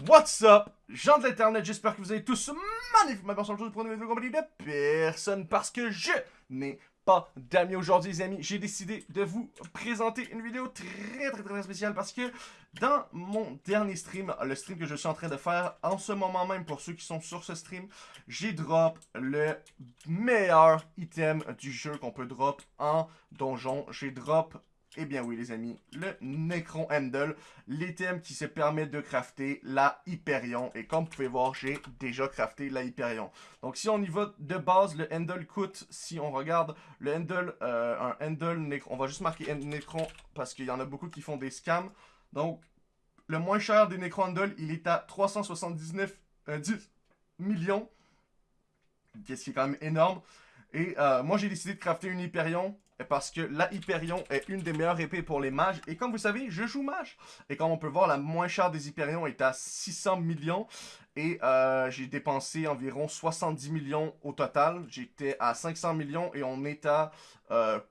What's up, gens de l'internet, j'espère que vous allez tous magnifiquement bien aujourd'hui pour une vidéo compagnie de personne parce que je n'ai pas d'amis aujourd'hui les amis. J'ai décidé de vous présenter une vidéo très très très spéciale parce que dans mon dernier stream, le stream que je suis en train de faire en ce moment même pour ceux qui sont sur ce stream, j'ai drop le meilleur item du jeu qu'on peut drop en donjon. J'ai drop eh bien oui les amis, le Necron Handle, l'item qui se permet de crafter la Hyperion. Et comme vous pouvez voir, j'ai déjà crafté la Hyperion. Donc si on y va de base, le Handle coûte, si on regarde le Handle, euh, un Handle Necron, on va juste marquer Necron parce qu'il y en a beaucoup qui font des scams. Donc le moins cher des Necron Handle, il est à 379 euh, millions. Qu'est-ce qui est quand même énorme. Et euh, moi j'ai décidé de crafter une Hyperion parce que la Hyperion est une des meilleures épées pour les mages. Et comme vous savez, je joue mage. Et comme on peut voir, la moins chère des Hyperions est à 600 millions. Et euh, j'ai dépensé environ 70 millions au total. J'étais à 500 millions et on est à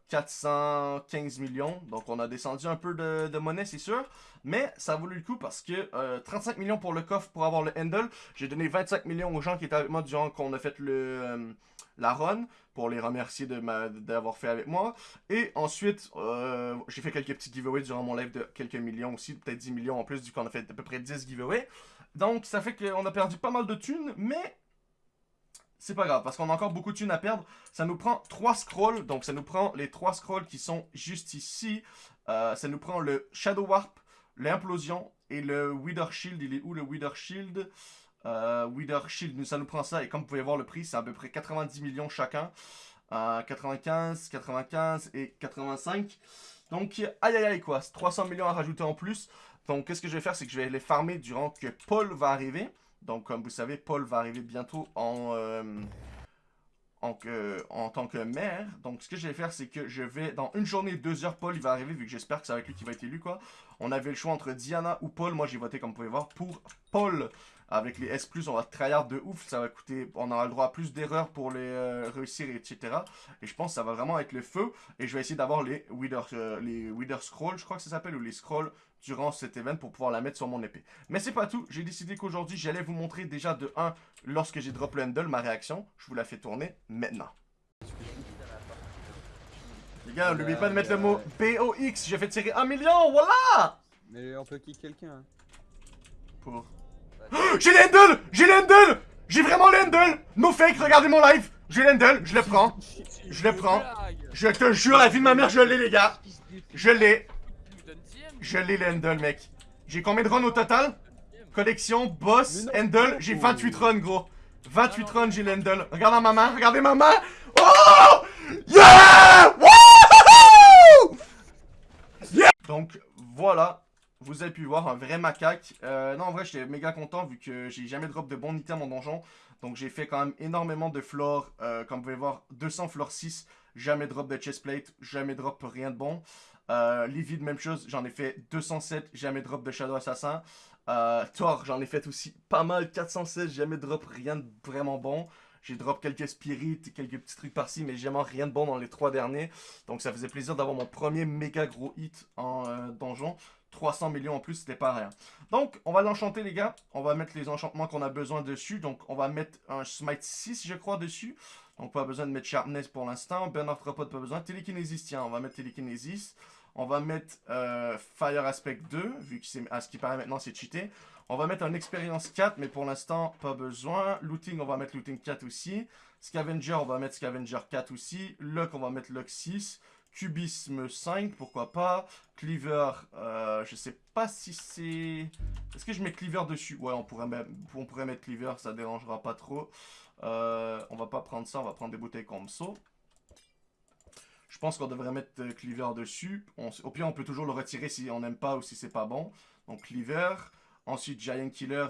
415 euh, millions. Donc on a descendu un peu de, monnaie, c'est sûr. Mais ça a voulu le coup parce que 35 euh, millions pour le coffre pour avoir le handle. J'ai donné 25 millions aux gens qui étaient avec moi durant qu'on a fait le la run pour les remercier d'avoir fait avec moi. Et ensuite, euh, j'ai fait quelques petits giveaways durant mon live de quelques millions aussi, peut-être 10 millions en plus, du coup on a fait à peu près 10 giveaways. Donc ça fait qu'on a perdu pas mal de thunes, mais c'est pas grave, parce qu'on a encore beaucoup de thunes à perdre. Ça nous prend 3 scrolls, donc ça nous prend les 3 scrolls qui sont juste ici. Euh, ça nous prend le Shadow Warp, l'implosion et le Wither Shield. Il est où le Wither Shield? Euh, Shield, ça nous prend ça. Et comme vous pouvez voir le prix, c'est à peu près 90 millions chacun. 95, 95 et 85. Donc, aïe aïe aïe quoi. 300 millions à rajouter en plus. Donc, qu'est-ce que je vais faire, c'est que je vais les farmer durant que Paul va arriver. Donc, comme vous savez, Paul va arriver bientôt en... Euh, en, en, tant que maire. Donc, ce que je vais faire, c'est que je vais, dans une journée, deux heures, Paul, il va arriver, vu que j'espère que c'est avec lui qui va être élu, quoi. On avait le choix entre Diana ou Paul. Moi, j'ai voté, comme vous pouvez voir, pour Paul. Avec les S+, on va tryhard de ouf. Ça va coûter... On aura le droit à plus d'erreurs pour les euh, réussir, etc. Et je pense que ça va vraiment être le feu. Et je vais essayer d'avoir les Wither, euh, les Wither Scrolls, je crois que ça s'appelle, ou les Scrolls durant cet event pour pouvoir la mettre sur mon épée. Mais c'est pas tout. J'ai décidé qu'aujourd'hui, j'allais vous montrer déjà de 1, lorsque j'ai drop le handle, ma réaction. Je vous la fais tourner maintenant. Les gars, n'oubliez pas de mettre le mot BOX. J'ai fait tirer un million, voilà Mais on peut kick quelqu'un. Pour j'ai l'handle J'ai l'handle J'ai vraiment l'handle No fake, regardez mon live J'ai l'handle, je le prends. Je le prends. Je te jure, la vie de ma mère, je l'ai, les gars. Je l'ai. Je l'ai, l'handle, mec. J'ai combien de runs au total? Collection, boss, handle, j'ai 28 runs, gros. 28 runs, j'ai l'handle. Regardez ma main, regardez ma main. Oh Yeah Yeah Donc, voilà vous avez pu voir un vrai macaque. Euh, non, en vrai, j'étais méga content vu que j'ai jamais drop de bons items en donjon. Donc, j'ai fait quand même énormément de floor. Euh, comme vous pouvez voir, 200 floor 6. Jamais drop de chestplate. Jamais drop rien de bon. Euh, Livid, même chose. J'en ai fait 207. Jamais drop de Shadow Assassin. Euh, Thor, j'en ai fait aussi pas mal. 416. Jamais drop rien de vraiment bon. J'ai drop quelques spirits, quelques petits trucs par-ci, mais jamais rien de bon dans les trois derniers. Donc ça faisait plaisir d'avoir mon premier méga gros hit en donjon. 300 millions en plus, c'était pas rien. Donc, on va l'enchanter, les gars. On va mettre les enchantements qu'on a besoin dessus. Donc, on va mettre un Smite 6, je crois, dessus. Donc, pas besoin de mettre Sharpness pour l'instant. Bernard Repot, pas besoin. Télékinésis, tiens, on va mettre Télékinésis. On va mettre euh, Fire Aspect 2, vu que à ce qui paraît maintenant, c'est cheaté. On va mettre un Expérience 4, mais pour l'instant, pas besoin. Looting, on va mettre Looting 4 aussi. Scavenger, on va mettre Scavenger 4 aussi. Lock, on va mettre Lock 6. Cubisme 5, pourquoi pas. Cleaver, euh, je sais pas si c'est... Est-ce que je mets Cleaver dessus? Ouais, on pourrait, mettre, on pourrait mettre Cleaver, ça dérangera pas trop. Euh, on va pas prendre ça, on va prendre des bouteilles comme ça. Je pense qu'on devrait mettre euh, Cleaver dessus. au pire, on peut toujours le retirer si on n'aime pas ou si c'est pas bon. Donc Cleaver. Ensuite, Giant Killer.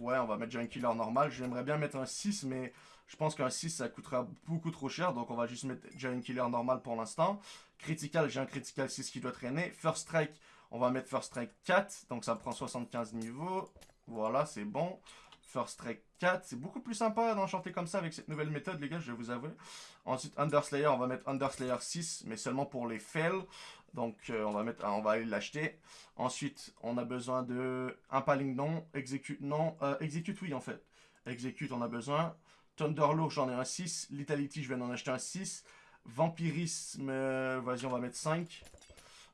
Ouais, on va mettre Giant Killer normal. J'aimerais bien mettre un 6, mais je pense qu'un 6, ça coûtera beaucoup trop cher. Donc, on va juste mettre Giant Killer normal pour l'instant. Critical, j'ai un Critical 6 qui doit traîner. First Strike, on va mettre First Strike 4. Donc, ça prend 75 niveaux. Voilà, c'est bon. First Strike 4. C'est beaucoup plus sympa d'enchanter comme ça avec cette nouvelle méthode, les gars, je vais vous avouer. Ensuite, Underslayer, on va mettre Underslayer 6, mais seulement pour les fails. Donc, euh, on, va mettre, on va aller l'acheter. Ensuite, on a besoin de Impaling non, Execute non, euh, Execute oui en fait. Execute, on a besoin. Thunderlord, j'en ai un 6. Litality, je viens d'en acheter un 6. Vampirisme, euh, vas-y, on va mettre 5.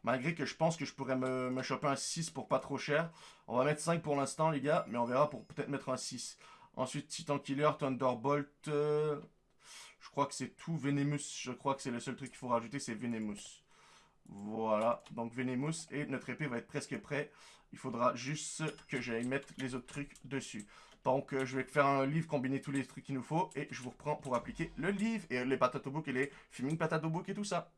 Malgré que je pense que je pourrais me, me, choper un 6 pour pas trop cher. On va mettre 5 pour l'instant, les gars, mais on verra pour peut-être mettre un 6. Ensuite, Titan Killer, Thunderbolt. Euh, je crois que c'est tout. Venemous, je crois que c'est le seul truc qu'il faut rajouter, c'est Venemous. Voilà, donc Venemous et notre épée va être presque prêt. Il faudra juste que j'aille mettre les autres trucs dessus. Donc, je vais faire un livre, combiner tous les trucs qu'il nous faut, et je vous reprends pour appliquer le livre, et les patato book et les filming patato book et tout ça.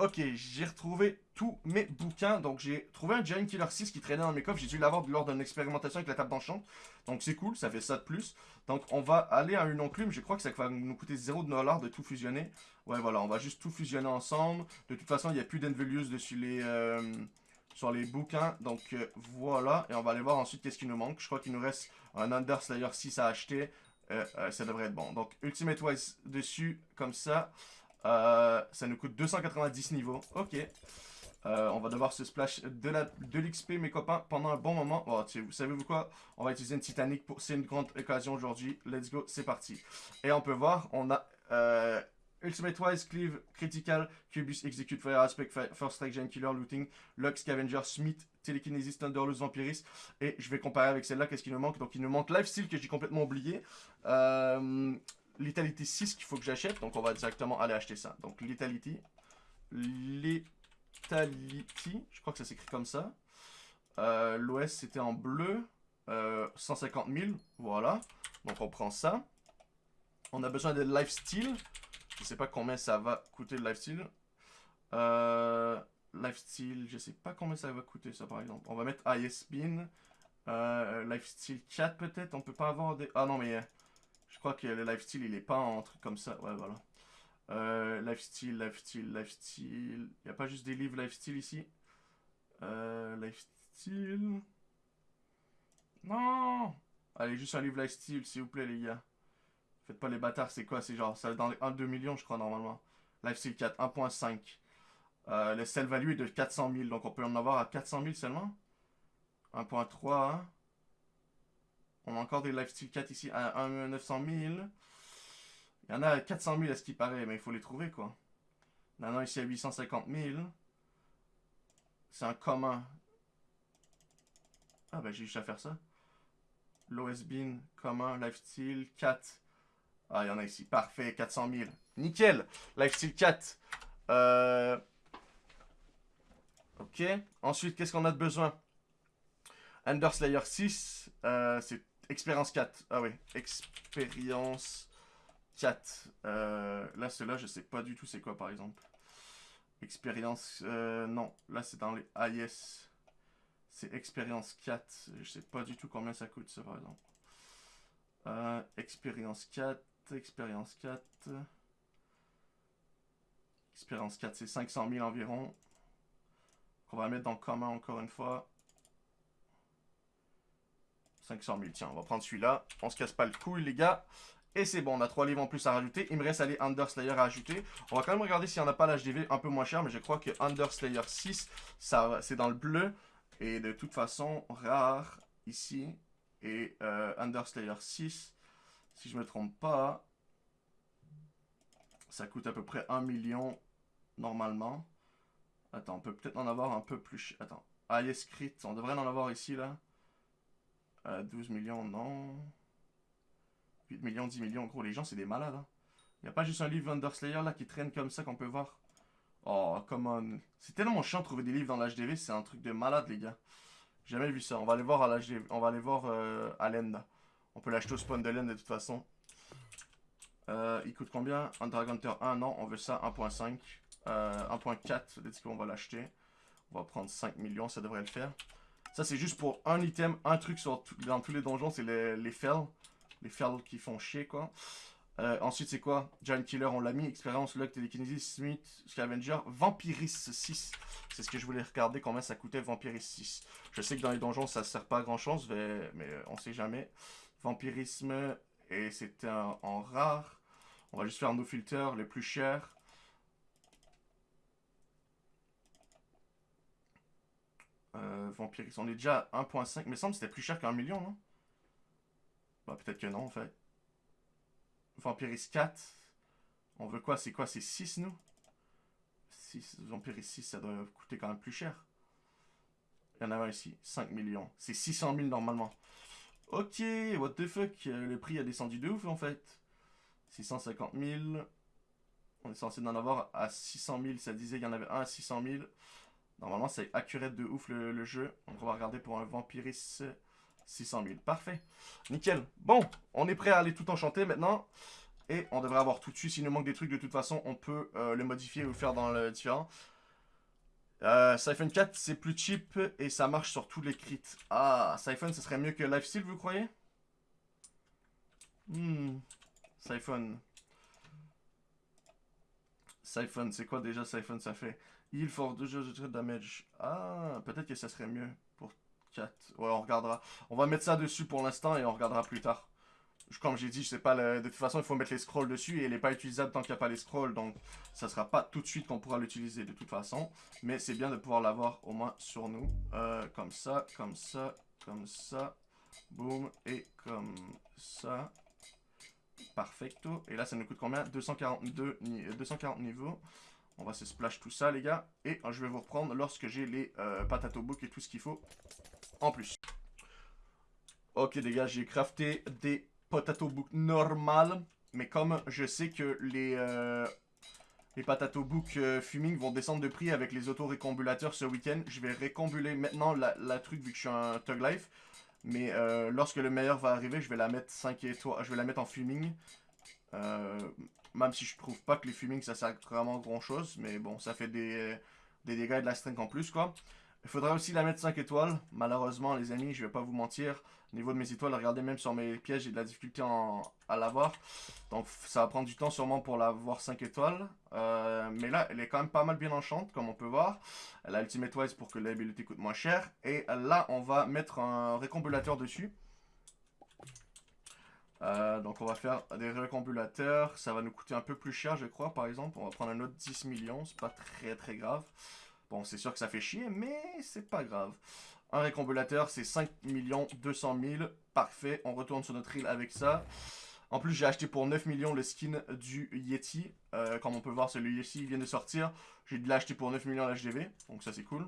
Ok, j'ai retrouvé tous mes bouquins. Donc, j'ai trouvé un Giant Killer 6 qui traînait dans mes coffres. J'ai dû l'avoir lors d'une expérimentation avec la table d'enchant. Donc, c'est cool, ça fait ça de plus. Donc, on va aller à une enclume. Je crois que ça va nous coûter 0$ de tout fusionner. Ouais, voilà, on va juste tout fusionner ensemble. De toute façon, il n'y a plus d'Envelius dessus les... Euh, sur les bouquins. Donc euh, voilà, et on va aller voir ensuite qu'est-ce qui nous manque. Je crois qu'il nous reste un Underslayer 6 à acheter. Euh, ça devrait être bon. Donc Ultimate Wise dessus, comme ça. ça nous coûte 290 niveaux. Ok. on va devoir se splash de l'XP, mes copains, pendant un bon moment. Oh, vous savez-vous quoi? On va utiliser une Titanic. pour C'est une grande occasion aujourd'hui. Let's go, c'est parti. Et on peut voir, on a Ultimate Wise, Cleave, Critical, Cubus, Execute, Fire Aspect, First Strike, Giant Killer, Looting, Lux, Scavenger, Smith, Telekinesis, Thunderlust, Vampiris. Et je vais comparer avec celle-là, qu'est-ce qu'il nous manque? Donc il nous manque Lifesteal que j'ai complètement oublié. Euh, Lethality 6 qu'il faut que j'achète. Donc on va directement aller acheter ça. Donc Lethality. Lethality. Je crois que ça s'écrit comme ça. Euh, L'OS c'était en bleu. 150 euh, 000. Voilà. Donc on prend ça. On a besoin de Lifesteal. Je sais pas combien ça va coûter le lifestyle. Euh, lifestyle, je sais pas combien ça va coûter ça par exemple. On va mettre ISBin. Euh, lifestyle 4 peut-être. On peut pas avoir des... Ah non mais euh, je crois que le lifestyle il est pas en truc comme ça. Ouais voilà. Euh, lifestyle, lifestyle, lifestyle. Il a pas juste des livres lifestyle ici? Euh, lifestyle. Non Allez, juste un livre lifestyle s'il vous plaît les gars. Faites pas les bâtards, c'est quoi C'est genre, ça dans les 1-2 millions, je crois, normalement. Lifesteal 4, 1.5. Euh, le sell value est de 400 000, donc on peut en avoir à 400 000 seulement. 1.3. Hein. On a encore des Lifesteal 4 ici à 1 900 000. Il y en a à 400 000 à ce qui paraît, mais il faut les trouver, quoi. Maintenant, ici à 850 000. C'est un commun. Ah, ben j'ai juste à faire ça. Lowest bin, commun, lifestyle, 4. Ah, il y en a ici. Parfait, 400 000. Nickel. Lifestyle 4. Euh... Ok. Ensuite, qu'est-ce qu'on a de besoin? Ender Slayer 6. Euh, c'est expérience 4. Ah oui. Expérience 4. Euh, là, cela, je sais pas du tout c'est quoi, par exemple. Expérience... Euh, non. Là, c'est dans les AIS. C'est expérience 4. Je sais pas du tout combien ça coûte, ça, par exemple. Euh, expérience 4 expérience 4. Expérience 4, c'est 500 000 environ. On va mettre dans commun encore une fois. 500 000, tiens, on va prendre celui-là. On se casse pas le cou, les gars. Et c'est bon, on a 3 livres en plus à rajouter. Il me reste aller Underslayer à ajouter. On va quand même regarder s'il n'y en a pas l'HDV un peu moins cher. Mais je crois que Underslayer 6, c'est dans le bleu. Et de toute façon, rare ici. Et euh, Underslayer 6, si je me trompe pas, ça coûte à peu près 1 million normalement. Attends, on peut peut-être en avoir un peu plus. Attends, Crit, on devrait en avoir ici là. 12 euh, millions, non. 8 millions, 10 millions, gros, les gens c'est des malades. Hein. Il a pas juste un livre Underslayer là qui traîne comme ça qu'on peut voir? Oh, come on. C'est tellement chiant de trouver des livres dans l'HDV, c'est un truc de malade les gars. Jamais vu ça. On va aller voir à l'HDV, on va aller voir euh, à l'End. On peut l'acheter au spawn de l'End de toute façon. Euh, il coûte combien? Un Dragon Hunter 1, non, on veut ça 1.5. 1.4, let's go, on va l'acheter. On va prendre 5 millions, ça devrait le faire. Ça, c'est juste pour un item, un truc dans tous les donjons, c'est les, les fells. Les fells qui font chier, quoi. Euh, ensuite, c'est quoi? Giant Killer, on l'a mis. Expérience, Luck, Telekinesis, Smith, Scavenger, Vampiris 6. C'est ce que je voulais regarder combien ça coûtait Vampiris 6. Je sais que dans les donjons, ça sert pas à grand chose, mais, mais on sait jamais. Vampirisme, et c'était en rare. On va juste faire nos filters les plus chers. Euh, Vampiris, on est déjà à 1.5. Mais semble que c'était plus cher qu'un million, non? Bah, peut-être que non, en fait. Vampiris 4. On veut quoi? C'est quoi? C'est 6, nous? 6. Vampiris 6, ça doit coûter quand même plus cher. Il y en a un ici. 5 millions. C'est 600 000 normalement. Ok, what the fuck? Le prix a descendu de ouf, en fait. 650 000. On est censé en avoir à 600 000. Ça disait qu'il y en avait un à 600 000. Normalement, c'est accurate de ouf le, jeu. Donc, on va regarder pour un Vampiris 600 000. Parfait. Nickel. Bon, on est prêt à aller tout enchanter maintenant. Et on devrait avoir tout de suite. S'il nous manque des trucs, de toute façon, on peut euh, le modifier ou faire dans le différent. Euh, Siphon 4, c'est plus cheap et ça marche sur tous les crits. Ah, Siphon, ce serait mieux que Lifesteal, vous croyez? Hmm. Siphon. Siphon, c'est quoi déjà Siphon Ça fait? Heal for 2 jeux de damage. Ah, peut-être que ça serait mieux pour 4. Ouais, on regardera. On va mettre ça dessus pour l'instant et on regardera plus tard. Comme j'ai dit, je sais pas, de toute façon, il faut mettre les scrolls dessus et il n'est pas utilisable tant qu'il n'y a pas les scrolls. Donc, ça sera pas tout de suite qu'on pourra l'utiliser de toute façon. Mais c'est bien de pouvoir l'avoir au moins sur nous. Euh, comme ça, comme ça, comme ça. Boum, et comme ça. Perfecto. Et là, ça nous coûte combien? 242 ni- euh, 240 niveaux. On va se splash tout ça, les gars. Et euh, je vais vous reprendre lorsque j'ai les euh, patato book et tout ce qu'il faut en plus. Ok, les gars, j'ai crafté des potato book normales. Mais comme je sais que les, euh, les patato book euh, fuming vont descendre de prix avec les auto-récombulateurs ce week-end, je vais récombuler maintenant la, la truc vu que je suis un Tug Life. Mais euh, lorsque le meilleur va arriver, je vais la mettre 5 étoiles. Je vais la mettre en fuming. Euh, même si je trouve pas que les fuming ça sert vraiment grand chose. Mais bon, ça fait des, des dégâts et de la strength en plus quoi. Il faudra aussi la mettre 5 étoiles. Malheureusement, les amis, je vais pas vous mentir. Au niveau de mes étoiles, regardez même sur mes pièges, j'ai de la difficulté en- à l'avoir. Donc ça va prendre du temps sûrement pour l'avoir 5 étoiles. Euh, mais là, elle est quand même pas mal bien enchante, comme on peut voir. Elle a Ultimate Wise pour que l'habilité coûte moins cher. Et là, on va mettre un récombulateur dessus. Euh, donc on va faire des récombulateurs. Ça va nous coûter un peu plus cher, je crois, par exemple. On va prendre un autre 10 millions. C'est pas très très grave. Bon, c'est sûr que ça fait chier, mais c'est pas grave. Un récombulateur, c'est 5 200 000. Parfait, on retourne sur notre île avec ça. En plus, j'ai acheté pour 9 millions le skin du Yeti. Euh, comme on peut voir, celui Yeti vient de sortir. J'ai dû l'acheter pour 9 millions l'HDV, donc ça c'est cool.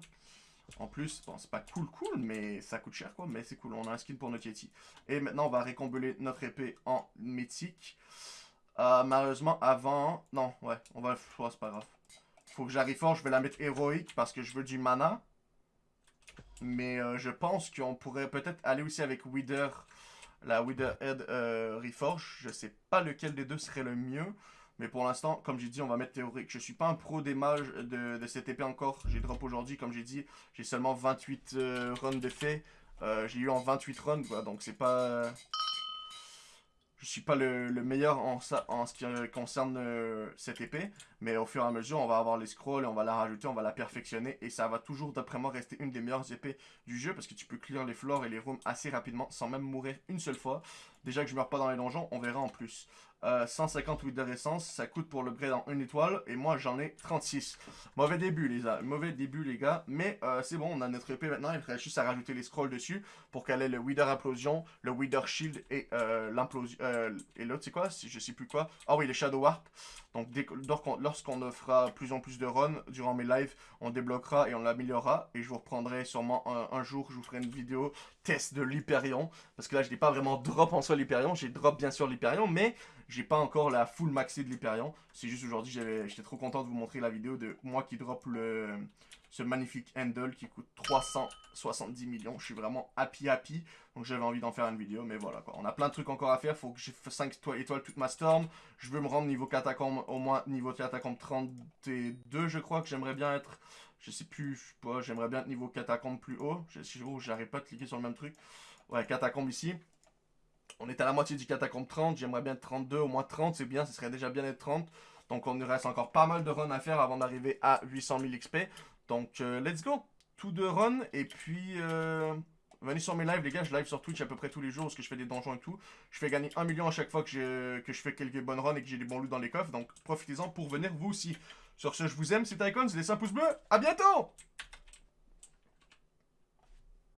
En plus, bon, c'est pas cool cool, mais ça coûte cher quoi, mais c'est cool, on a un skin pour notre Yeti. Et maintenant, on va récombuler notre épée en mythique. Euh, malheureusement, avant... Non, ouais, on va... ouais, c'est pas grave. Faut que j'arrive fort, je vais la mettre héroïque parce que je veux du mana. Mais euh, je pense qu'on pourrait peut-être aller aussi avec Wither, la Wither Head euh, Reforge. Je sais pas lequel des deux serait le mieux. Mais pour l'instant, comme j'ai dit, on va mettre théorique. Je suis pas un pro des mages de, cette épée encore. J'ai drop aujourd'hui, comme j'ai dit. J'ai seulement 28 euh, runs de fait. J'ai eu en 28 runs, quoi. Donc c'est pas... Je suis pas le, le meilleur en, ce qui concerne euh, cette épée. Mais au fur et à mesure, on va avoir les scrolls, on va la rajouter, on va la perfectionner. Et ça va toujours, d'après moi, rester une des meilleures épées du jeu. Parce que tu peux clear les floors et les rooms assez rapidement, sans même mourir une seule fois. Déjà que je meurs pas dans les donjons, on verra en plus. Euh, 150 Wither Essence, ça coûte pour le grade en 1 étoile. Et moi, j'en ai 36. Mauvais début, les gars. Mauvais début, les gars. Mais euh, c'est bon, on a notre épée maintenant. Il faudrait juste à rajouter les scrolls dessus pour qu'elle ait le Wither Implosion, le Wither Shield et euh, l'implosion. euh, et l'autre, c'est quoi? Je sais plus quoi. Ah oui, les Shadow Warp. Donc, lorsqu'on fera plus en plus de runs durant mes lives, on débloquera et on l'améliorera. Et je vous reprendrai sûrement un jour, je vous ferai une vidéo de l'Hyperion. Parce que là, je n'ai pas vraiment drop en soi l'Hyperion. J'ai drop bien sûr l'Hyperion, mais j'ai pas encore la full maxi de l'Hyperion. C'est juste aujourd'hui, j'étais trop content de vous montrer la vidéo de moi qui drop le, ce magnifique handle qui coûte 370 millions. Je suis vraiment happy happy. Donc j'avais envie d'en faire une vidéo, mais voilà quoi. On a plein de trucs encore à faire. Faut que j'ai fait 5 étoiles toute ma storm. Je veux me rendre niveau catacombe, au moins niveau catacombe 32, je crois que j'aimerais bien être. Je sais plus, je sais pas, j'aimerais bien être niveau catacombe plus haut. Je sais oh, j'arrive pas de cliquer sur le même truc. Ouais, catacombe ici. On est à la moitié du catacombe 30, j'aimerais bien être 32, au moins 30, c'est bien, ce serait déjà bien d'être 30. Donc on nous reste encore pas mal de runs à faire avant d'arriver à 800 000 XP. Donc euh, let's go Tout de run, et puis euh, venez sur mes lives les gars, je live sur Twitch à peu près tous les jours parce que je fais des donjons et tout. Je fais gagner 1 million à chaque fois que je, que je fais quelques bonnes runs et que j'ai des bons loots dans les coffres. Donc profitez-en pour venir vous aussi. Sur ce, je vous aime, c'est Icons, laissez un pouce bleu, à bientôt